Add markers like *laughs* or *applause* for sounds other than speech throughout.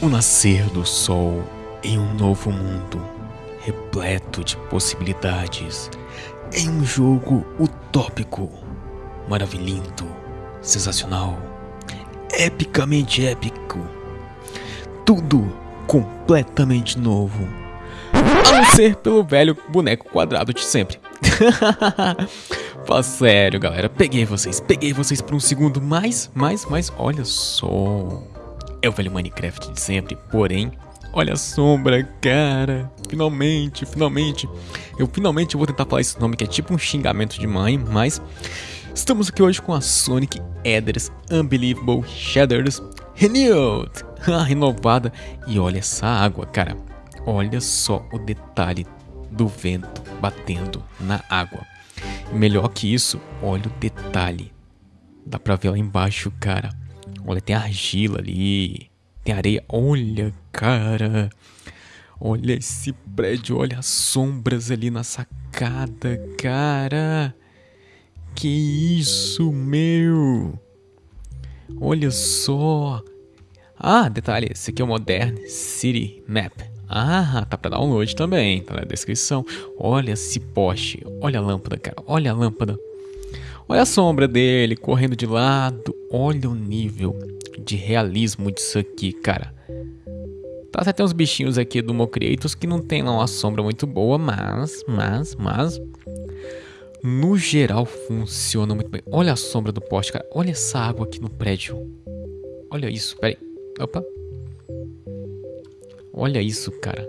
O nascer do sol em um novo mundo, repleto de possibilidades, em um jogo utópico, maravilhoso, sensacional, epicamente épico. Tudo completamente novo. A não ser pelo velho boneco quadrado de sempre. *laughs* Fala sério, galera. Peguei vocês, peguei vocês por um segundo. Mas, mas, mas, olha só. É o velho Minecraft de sempre, porém, olha a sombra, cara. Finalmente, finalmente. Eu finalmente vou tentar falar esse nome que é tipo um xingamento de mãe, mas estamos aqui hoje com a Sonic Ethers Unbelievable Shatters Renewed. *laughs* renovada. E olha essa água, cara. Olha só o detalhe do vento batendo na água. Melhor que isso, olha o detalhe. Dá pra ver lá embaixo, cara. Olha, tem argila ali. Tem areia. Olha, cara. Olha esse prédio. Olha as sombras ali na sacada, cara. Que isso, meu. Olha só. Ah, detalhe. Esse aqui é o Modern City Map. Ah, tá pra download também, tá na descrição. Olha esse poste, olha a lâmpada, cara, olha a lâmpada. Olha a sombra dele correndo de lado. Olha o nível de realismo disso aqui, cara. Tá, até uns bichinhos aqui do Mocreatos que não tem lá uma sombra muito boa, mas, mas, mas... No geral funciona muito bem. Olha a sombra do poste, cara. Olha essa água aqui no prédio. Olha isso, peraí. Opa. Olha isso, cara.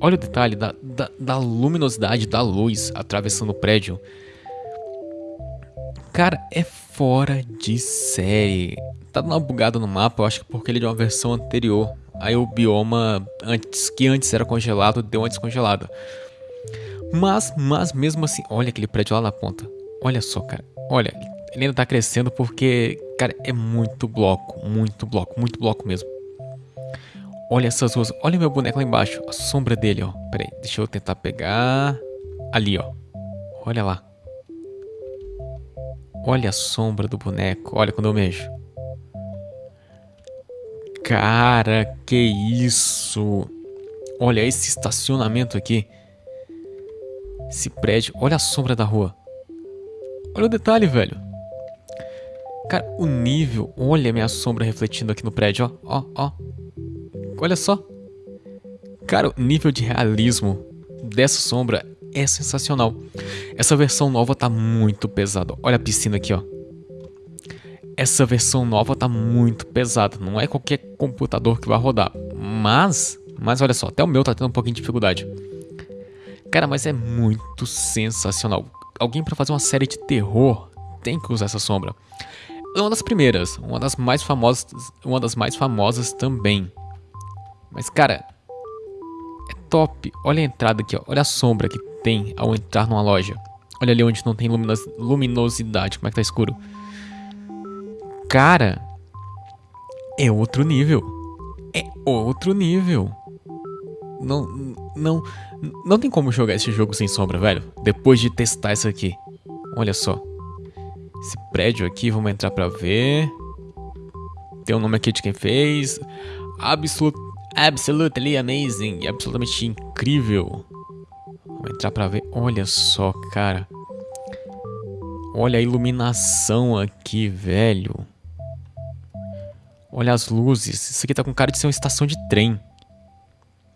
Olha o detalhe da, da, da luminosidade da luz atravessando o prédio. Cara, é fora de série. Tá dando uma bugada no mapa, eu acho que porque ele é de uma versão anterior. Aí o bioma, antes que antes era congelado, deu uma descongelada. Mas, mas mesmo assim, olha aquele prédio lá na ponta. Olha só, cara. Olha, ele ainda tá crescendo porque, cara, é muito bloco, muito bloco, muito bloco mesmo. Olha essas ruas, olha meu boneco lá embaixo, a sombra dele, ó. Pera aí, deixa eu tentar pegar. Ali, ó. Olha lá. Olha a sombra do boneco. Olha quando eu mexo. Cara, que isso. Olha esse estacionamento aqui. Esse prédio. Olha a sombra da rua. Olha o detalhe, velho. Cara, o nível. Olha a minha sombra refletindo aqui no prédio, ó. Ó, ó. Olha só. Cara, o nível de realismo dessa sombra é sensacional. Essa versão nova tá muito pesada. Olha a piscina aqui, ó. Essa versão nova tá muito pesada. Não é qualquer computador que vai rodar. Mas, mas olha só, até o meu tá tendo um pouquinho de dificuldade. Cara, mas é muito sensacional. Alguém para fazer uma série de terror tem que usar essa sombra. É uma das primeiras, uma das mais famosas, uma das mais famosas também. Mas cara, é top. Olha a entrada aqui, ó. olha a sombra que tem ao entrar numa loja. Olha ali onde não tem luminos luminosidade, como é que tá escuro. Cara, é outro nível. É outro nível. Não, não, não tem como jogar esse jogo sem sombra, velho. Depois de testar isso aqui. Olha só. Esse prédio aqui, vamos entrar pra ver. Tem o um nome aqui de quem fez. Absolute, absolutely amazing. Absolutamente incrível. Vamos entrar pra ver. Olha só, cara. Olha a iluminação aqui, velho. Olha as luzes. Isso aqui tá com cara de ser uma estação de trem.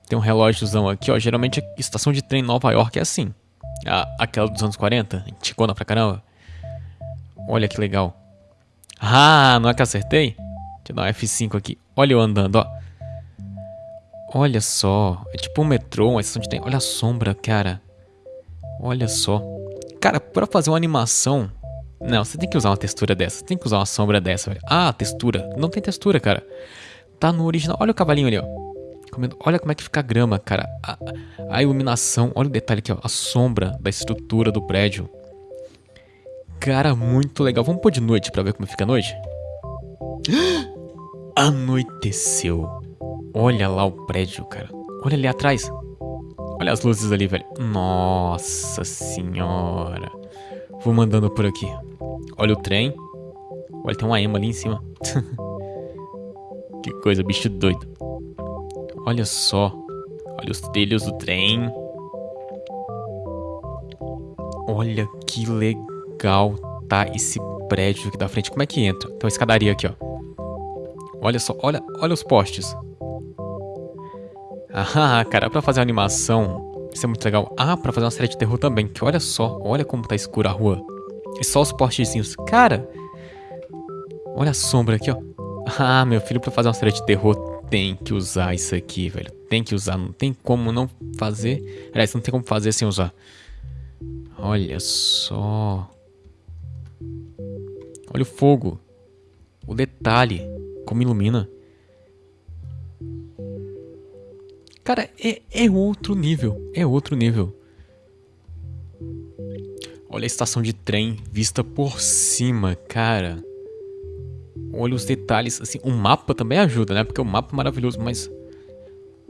Tem um relógiozão aqui, ó. Geralmente a estação de trem em Nova York é assim. A, aquela dos anos 40, antigona pra caramba. Olha que legal. Ah, não é que acertei? Deixa eu dar um F5 aqui. Olha eu andando, ó. Olha só. É tipo um metrô, uma estação de trem. Olha a sombra, cara. Olha só. Cara, pra fazer uma animação... Não, você tem que usar uma textura dessa. Você tem que usar uma sombra dessa, velho. Ah, textura. Não tem textura, cara. Tá no original. Olha o cavalinho ali, ó. Olha como é que fica a grama, cara. A, a iluminação. Olha o detalhe aqui, ó. A sombra da estrutura do prédio. Cara, muito legal. Vamos pôr de noite pra ver como fica a noite? *gasps* Anoiteceu. Olha lá o prédio, cara. Olha ali atrás. Olha as luzes ali, velho. Nossa senhora. Vou mandando por aqui. Olha o trem. Olha, tem uma ema ali em cima. *laughs* que coisa, bicho doido. Olha só. Olha os trilhos do trem. Olha que legal tá esse prédio aqui da frente. Como é que entra? Tem uma escadaria aqui, ó. Olha só, olha, olha os postes. Ah, cara, pra fazer animação, isso é muito legal. Ah, pra fazer uma série de terror também, que olha só, olha como tá escura a rua. E só os postezinhos. Cara, olha a sombra aqui, ó. Ah, meu filho, pra fazer uma série de terror, tem que usar isso aqui, velho. Tem que usar, não tem como não fazer. Aliás, não tem como fazer sem usar. Olha só. Olha o fogo. O detalhe. Como ilumina. Cara, é, é outro nível. É outro nível. Olha a estação de trem vista por cima, cara. Olha os detalhes, assim, o mapa também ajuda, né? Porque o mapa é maravilhoso, mas...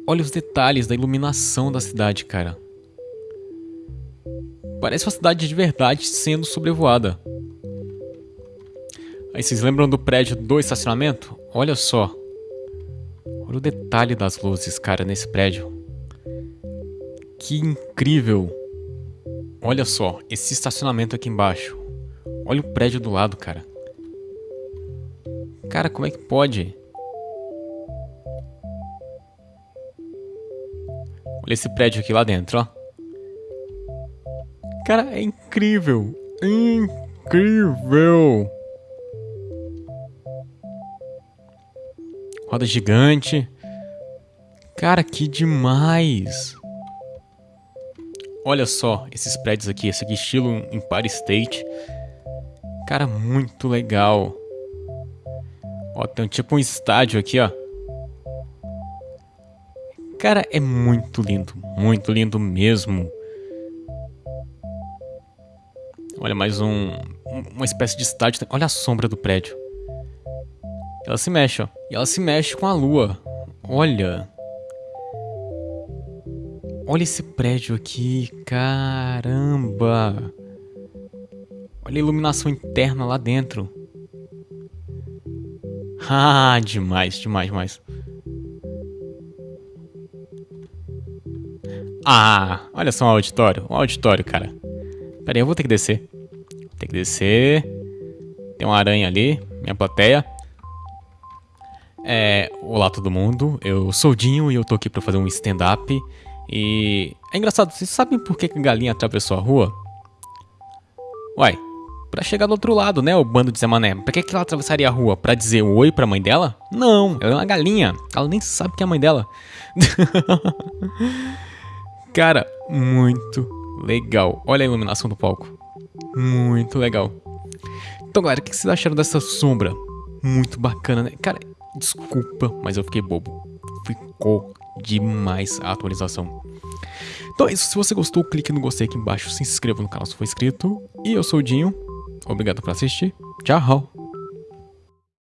Olha os detalhes da iluminação da cidade, cara. Parece uma cidade de verdade sendo sobrevoada. Aí vocês lembram do prédio do estacionamento? Olha só. Olha o detalhe das luzes, cara, nesse prédio. Que incrível. Olha só, esse estacionamento aqui embaixo. Olha o prédio do lado, cara. Cara, como é que pode? Olha esse prédio aqui lá dentro, ó. Cara, é incrível. Incrível. Roda gigante. Cara, que demais. Olha só esses prédios aqui, esse aqui estilo Empire State. Cara, muito legal. Ó, tem tipo um estádio aqui, ó. Cara, é muito lindo, muito lindo mesmo. Olha, mais um, uma espécie de estádio. Olha a sombra do prédio. Ela se mexe, ó. E ela se mexe com a lua. Olha. Olha esse prédio aqui. Caramba. Olha a iluminação interna lá dentro. *laughs* Ah, demais, demais, demais. Ah, olha só um auditório. Um auditório, cara. Pera aí, eu vou ter que descer. Tem que descer. Tem uma aranha ali, minha plateia. É, olá todo mundo, eu sou o Dinho e eu tô aqui pra fazer um stand-up. E é engraçado, vocês sabem por que a galinha atravessou a rua? Uai, pra chegar do outro lado, né, o bando de Zé Mané. Pra que, ela atravessaria a rua? Pra dizer oi pra mãe dela? Não, ela é uma galinha. Ela nem sabe que é a mãe dela. *laughs* Cara, muito legal. Olha a iluminação do palco. Muito legal. Então, galera, o que vocês acharam dessa sombra? Muito bacana, né? Cara, Desculpa, mas eu fiquei bobo. Ficou demais a atualização. Então é isso, se você gostou, clique no gostei aqui embaixo, se inscreva no canal se for inscrito. E eu sou o Dinho, obrigado por assistir, tchau!